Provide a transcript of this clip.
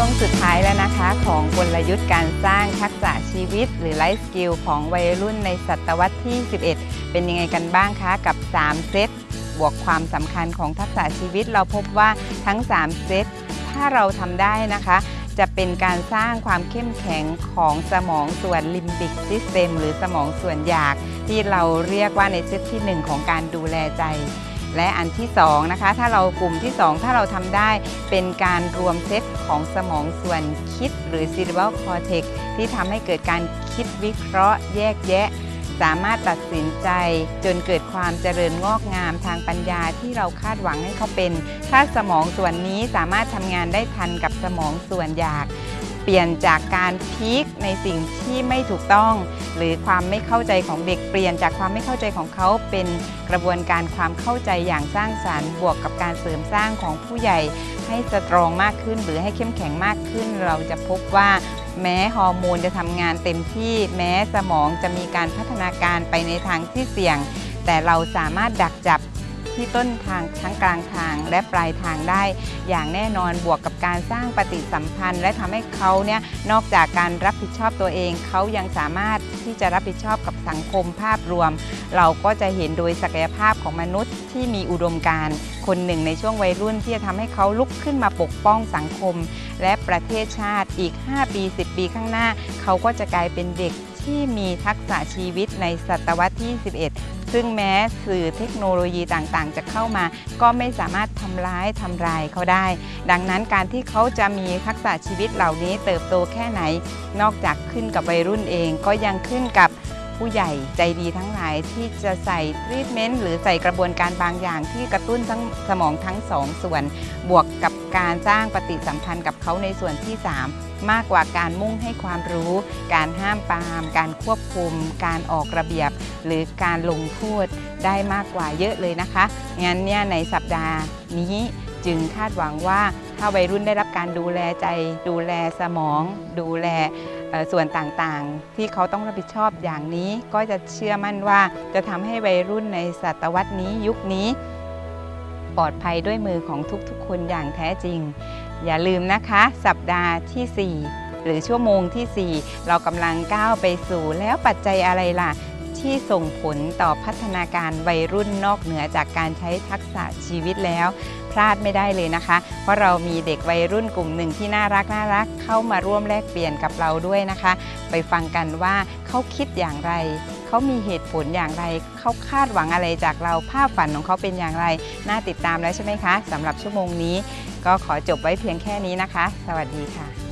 ช่วงสุดท้ายแล้วนะคะ ของกลยุทธ์การสร้างทักษะชีวิต หรือ life skill ของวัยรุ่นในศตวรรษที่ 11 เป็นยังไงกันบ้างคะ กับ 3 เซตบวกความสำคัญของทักษะชีวิต เราพบว่าทั้ง 3 เซตถ้าเราทำได้นะคะ จะเป็นการสร้างความเข้มแข็งของสมองส่วน limbic system หรือสมองส่วนอยาก ที่เราเรียกว่าในเซตที่ 1 ของการดูแลใจ และอันที่2นะคะถ้าเรากลุ่มที่ 2 ถ้าเราทำได้เป็นการรวมเซตของสมองส่วนคิดหรือ cerebral cortex ที่ทำให้เกิดการคิดวิเคราะห์แยกแยะ สามารถตัดสินใจจนเกิดความเจริญงอกงามทางปัญญาที่เราคาดหวังให้เขาเป็น ถ้าสมองส่วนนี้สามารถทำงานได้ทันกับสมองส่วนอยาก ปลี่ยนจากการพีคในสิ่งที่ไม่ถูกต้อง หรือความไม่เข้าใจของเด็กเปลี่ยนจากความไม่เข้าใจของเขาเป็นกระบวนการความเข้าใจอย่างสร้างสารรค์บวกกับการเสริมสร้างของผู้ใหญ่ ให้สตรองมากขึ้น หรือให้เข้มแข็งมากขึ้น เราจะพบว่าแม้ฮอร์โมนจะทำงานเต็มที่ แม้สมองจะมีการพัฒนาการไปในทางที่เสี่ยง แต่เราสามารถดักจับ ที่ต้นทางทั้งกลางทางและปลายทางได้ อย่างแน่นอนบวกกับการสร้างปฏิสัมพันธ์ และทำให้เขาเนี่ยนอกจากการรับผิดชอบตัวเอง เขายังสามารถที่จะรับผิดชอบกับสังคมภาพรวม เราก็จะเห็นโดยศักยภาพของมนุษย์ที่มีอุดมการณ์คนหนึ่งในช่วงวัยรุ่นที่จะทำให้เขาลุกขึ้นมาปกป้องสังคม และประเทศชาติอีก 5 ปี 10 ปีข้างหน้า เขาก็จะกลายเป็นเด็ก ที่มีทักษะชีวิตในศตวรรษที่ 11 ซึ่งแม้สื่อเทคโนโลยีต่างๆ จะเข้ามา ก็ไม่สามารถทำร้ายทำลายเขาได้ ดังนั้นการที่เขาจะมีทักษะชีวิตเหล่านี้เติบโตแค่ไหน นอกจากขึ้นกับวัยรุ่นเองก็ยังขึ้นกับ ผู้ใหญ่ใจดีทั้งหลายที่จะใส่ทรีทเมนต์หรือใส่กระบวนการบางอย่างที่กระตุ้นทั้งสมองทั้งสองส่วน บวกกับการสร้างปฏิสัมพันธ์กับเขาในส่วนที่ 3 มากกว่าการมุ่งให้ความรู้ การห้ามปาม การควบคุม การออกระเบียบ หรือการลงโทษได้มากกว่าเยอะเลยนะคะ งั้นเนี่ยในสัปดาห์นี้จึงคาดหวังว่า ถ้าวัยรุ่นได้รับการดูแลใจ ดูแลสมอง ดูแลส่วนต่างๆ ที่เขาต้องรับผิดชอบอย่างนี้ ก็จะเชื่อมั่นว่าจะทำให้วัยรุ่นในศตวรรษนี้ยุคนี้ ปลอดภัยด้วยมือของทุกๆ คนอย่างแท้จริง อย่าลืมนะคะ สัปดาห์ที่ 4 หรือชั่วโมงที่ 4 เรากำลังก้าวไปสู่แล้วปัจจัยอะไรล่ะที่ส่งผลต่อพัฒนาการวัยรุ่นนอกเหนือจากการใช้ทักษะชีวิตแล้ว พลาดไม่ได้เลยนะคะ เพราะเรามีเด็กวัยรุ่นกลุ่มหนึ่งที่น่ารักน่ารักเข้ามาร่วมแลกเปลี่ยนกับเราด้วยนะคะ ไปฟังกันว่าเขาคิดอย่างไร เขามีเหตุผลอย่างไร เขาคาดหวังอะไรจากเราภาพฝันของเขาเป็นอย่างไร น่าติดตามแล้วใช่ไหมคะสำหรับชั่วโมงนี้ ก็ขอจบไว้เพียงแค่นี้นะคะ สวัสดีค่ะ